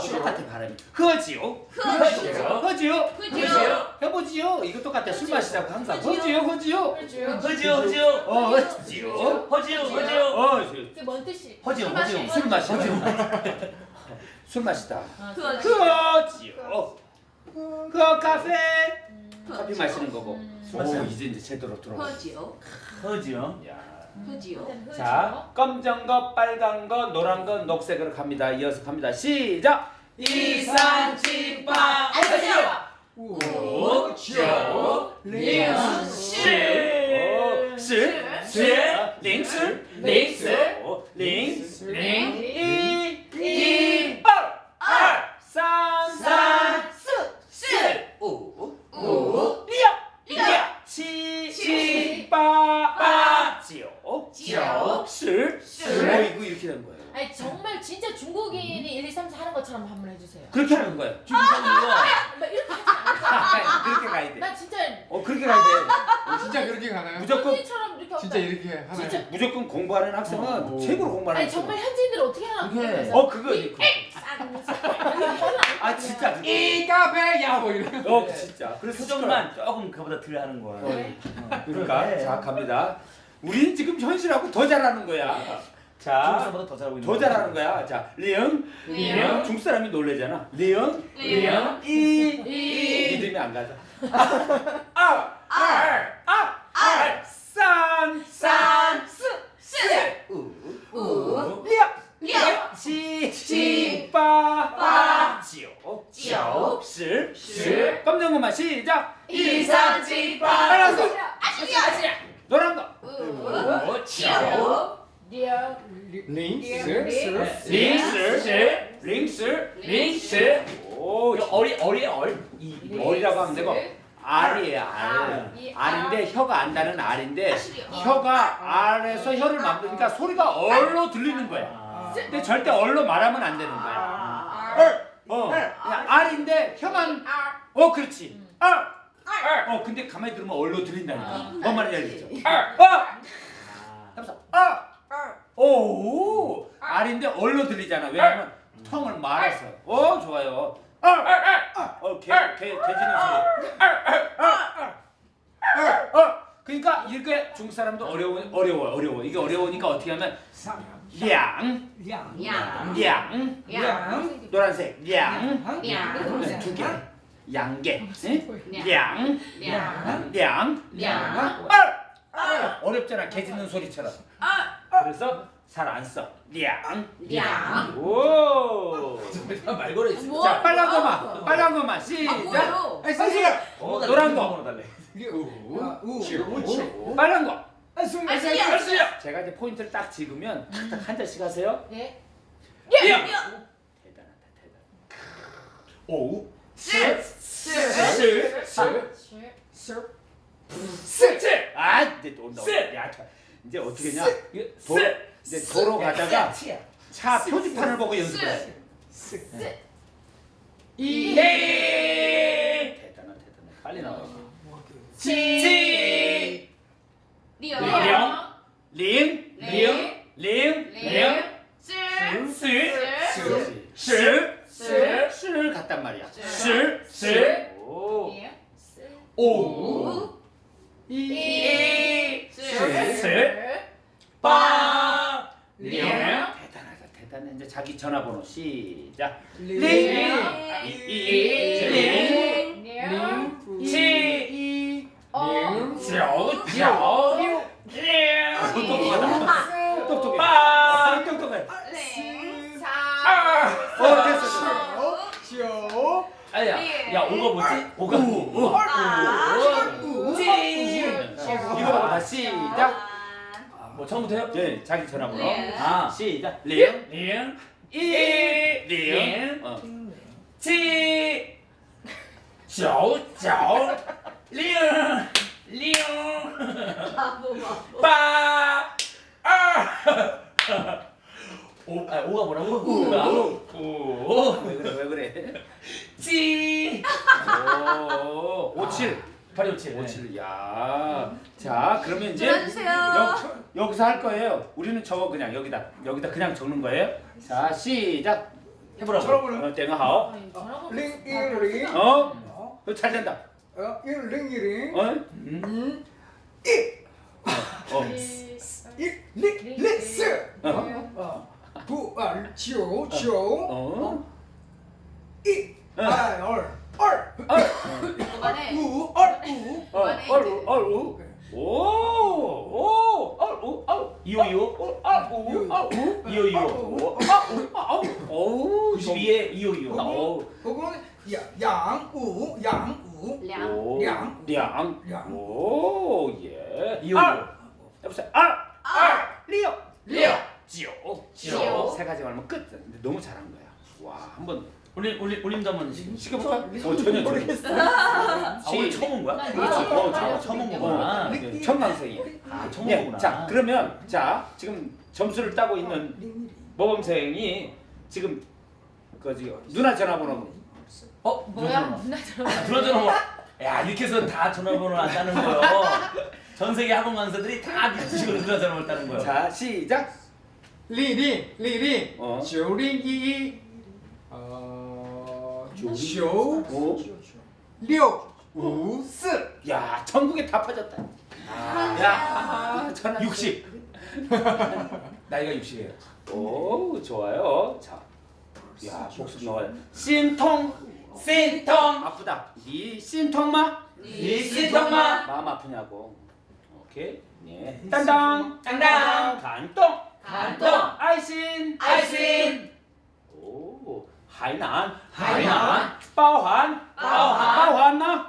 똑같아 발음이. 허지요. 허지요. 허지요. 허지요. 해보지요. 이거 똑같아. 술 마시자고 항상. 허지요. 허지요. 허지요 허지요 어, 허지요. 허지요 허지요 어, 그게 뭔 뜻이? 허지요. 허지요. 마시는 술 거? 마시다. 술 마시다. 아, 허지요. 허 카페. 음. 커피 마시는 거고. 음. 오, 이제 이제 제대로 들어. 허지요 허지요 야. 허지요 일단 자, 검정 거, 빨간 거, 노란 거, 녹색으로 갑니다. 이어서 갑니다. 시작. 이산지바 오, 조, 링, 시, 시, 시, 링, 시, 링, 시, 오, 링, 링, 이, 이, 알, 알, 산, 산, 시, 오, 오, 리야, 리야, 치, 치, 빠, 빠, 지오, 시. 오, 이거 이렇게 되는 거예요. 아니 정말 진짜 중국인이 1, 2, 3, 4 하는 것처럼 한번 해주세요. 그렇게 하는 거예요. 중성이요 막 이렇게 하지 않을까? 그렇게 가야 돼. 나 진짜 어, 그렇게 가야 돼. 진짜 그렇게 가나요? 무조건 현지인처럼 이렇게 진짜 없다. 이렇게 하나요? 진짜. 무조건 공부하는 학생은 어. 최고로 공부하는 아니 학생. 정말 현지인들 어떻게 하나? 그게- 어 그거 아아 진짜 그거. 이 카페야 뭐 이런. 어 진짜. 그래서 표정만 조금 그보다 덜 하는 네. 그러니까. 자 갑니다. 우리는 지금 현실하고 더 잘하는 거야. 자. 중국보다 더 잘하고 있는 더 잘하는 거야. 자, 리응, 리응. 중국 사람이 놀래잖아. 리응, 리응. 이, 이. 믿음이 안 가자. 아, 알, 아, 알, 산, 산, 스, 스, 우, 우, 리야, 리야, 시, 시, 빠, 빠, 지오, 지오, 시, 시. 검정 것만 시작. 이산지바 빨간 거, 아시리야 아시리야. 노란 거, 오, 지오, 리얼 링스 링스, 링스, 링스. 오, 어리 어리 얼. 이 어리라고 하면 되고 알이에요 알. 아, 이 알인데 혀가 안다는 알인데 아시리야. 혀가 알에서 혀를 만드니까 소리가 얼로 들리는 거야. 아. 근데 절대 얼로 말하면 안 되는 거야. 아. 얼. 어. 그냥 알인데 혀만 어 그렇지. 알. 알. 어 근데 가만히 들으면 얼로 들린다니까. 뭔 말인지 알겠죠? 알. 어. 하면서 아. 오. 알인데 얼로 들리잖아. 왜냐면 텅을 말아서. 어 좋아요. 어 개, 개, 개지는 소리. 어, 그러니까 이게 중국 사람도 어려워 어려워 어려워 이게 어려우니까 어떻게 하면 량, 양. 량, 양. 노란색 량, 양. 두 개? 량. 량, 량. 량, 량. 알, 어렵잖아 개 짖는 소리처럼. 그래서 잘 안 써. 량, 량. 오. 말 걸어 있어. 뭐? 자 빨간 거만, 빨간 거만 시작. 아이. 어, 노란 거, 달래. 우. 빨간 거. 아시리야. 제가 이제 포인트를 딱 찍으면 한 잔씩 하세요. 네. 대단하다 대단. 오. 스. 스. 스. 스. 아, 이제 또 온다. 스. 야, 자, 이제 어떻게 했냐? 이거 도, 이제 도로 가다가 차 표지판을 보고 연습을 해. 이. 대단하 대단해. 빨리 나와. 지. 리얼. 령. 링. 링. 링. 링. 스. 스. 스. 스. 스를 갔단 말이야. 스. 스. 스. 오. 오. 이. 스. 스. 빠. 링. 링. 대단하다 대단해. 이제 자기 전화번호 시작. 어. 똑똑해. 아. 어 됐어. 시오. 아야. 야 오가 뭐지? 오가. 이거 다 시작. 뭐 처음부터 해요? 네, 자기 전화번호. 네. 아, 시작. 링. 링. 어. 빠. 아. 오, 아, 오가 뭐라고? 오가. 오. 왜 그래? 왜 그래? 지. 오. 오칠. 827. 57. 야. 자, 그러면 이제. 여, 기서 할 거예요. 우리는 적어 그냥 여기다. 여기다 그냥 적는 거예요. 자, 시작. 해 보라고. 전화번호 어, 땡아 하오. 아니, 전화번호 링 비슷하다. 일링 어? 어? 어, 잘 된다. 어? 일링 어? 음. 어. 일링 링스 어. 어. 구알지오 지오 어. 이 어. 알얼 얼 얼우 어. 얼우 얼우. 오. 오. 얼우 얼우. 어, 얼우 얼우. 이호 이호. 오. 아우. 아우. 오. 92에 이호 이호. 오. 그거는 야 양우 양우 량. 오. 량. 량. 량. 오. 예. 이호 알. 이호. 여보세요. 알. 알. 리오. 리오. 지오. 지오. 세 가지 말면 끝. 너무 잘한 거야. 와, 한번 올림 올림 올림도 한번 시- 시켜볼까? 어, 전혀 모르겠어 아 오늘 처음 온 거야? 난 그렇지. 어, 알려줘. 처음 온 거구나. 어, 청강생이야. 아 처음 예, 오구나. 자, 그러면 자 지금 점수를 따고 있는 모범생이 지금 그 지금 누나 전화번호 어 뭐야? 누나 전화. 그러잖아 뭐. 야 이렇게 해서 다 전화번호 안 따는 거요. 전 세계 학원 강사들이 다 미치고 누가 전화번호 따는 거요. 자 시작. 리링 리링 어. 조링이 어. 조六 五四 야 전국에 다 퍼졌다. 야 전화 60. 나이가 60이에요. 오 좋아요. 자, 야 복습 넣어요. 신통 신통. 아프다. 니 신통마? 니 신통마? 마음 아프냐고. 오케이. 네. 땅땅 땅땅. 간동 간동. 아이신 아이신. 오 하이난 하이난. 包含 包含 包含吗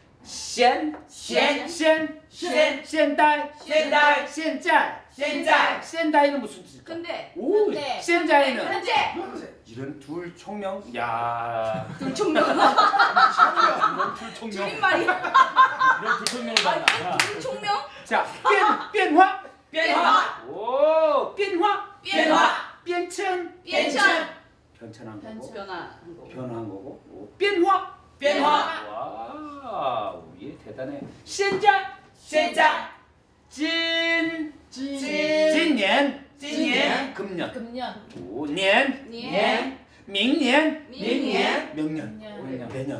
现现现现现代现代现在现在 现代는 무슨 뜻일까? 근데 오, 근데. 현재는 현재. 이런 둘 총명 야 둘총명. 이런 둘 총명 줄임말이. 이런 불청명을 받나 둘총명? 자变变化变化오变化变化变迁变迁. 변천한 거고 변화한 거. 변화한 거고 오, 变化变化 와 우리 대단해 现在现在今진今年今年 금년 금년. 오, 年年明年明年 명년 년. 내년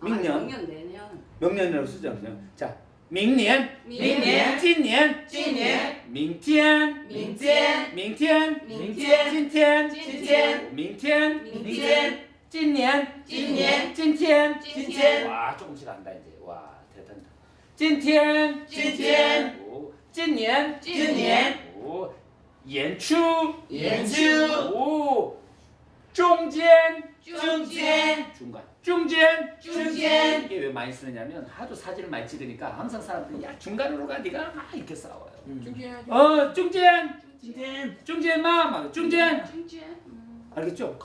아,明年 明年내년. 명년이라고 쓰죠 그냥 자明年明年今年今年明天明天明天明天今天今天明天明明天 찐년 찐년 찐텐 찐텐 와 조금씩 안다 이제. 와 대단다. 찐텐 찐텐 찐년 찐년 연추. 연추. 오. 중간 중간. 중간 중간 중간 이게 왜 많이 쓰느냐면 하도 사진을 많이 찍으니까 항상 사람들이 야 중간으로 가 네가? 막 이렇게 싸워요. 중간 어 중간 중간 중간 마? 중간 중간 알겠죠?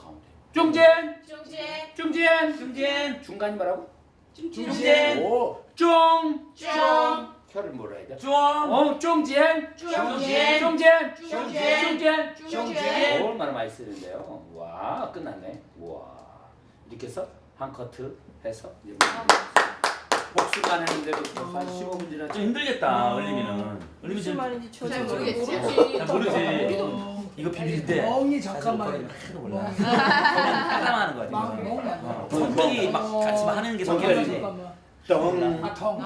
중진. 중진. 중진. 중진. 중간이 뭐라고? 중진. 오. 중. 중. 혀를 몰아야 돼. 중. 어, 중진. 중진. 중진. 중진. 중진. 중진. 얼마나 많이 쓰는데요. 와, 끝났네. 와. 이렇게 해서 한 커트 해서 이제 뭐 복수만 했는데부터 한 어. 15분 지나 좀 힘들겠다. 어. 얼림이는. 얼림이 잘 모르겠지. 잘 모르지. 이거 비빌 때 멍이 잠깐만. 하나도 몰라. 따라하는 거야 어, 멍이 막 같이 막 하는 게. 성격이지. 덩. 아통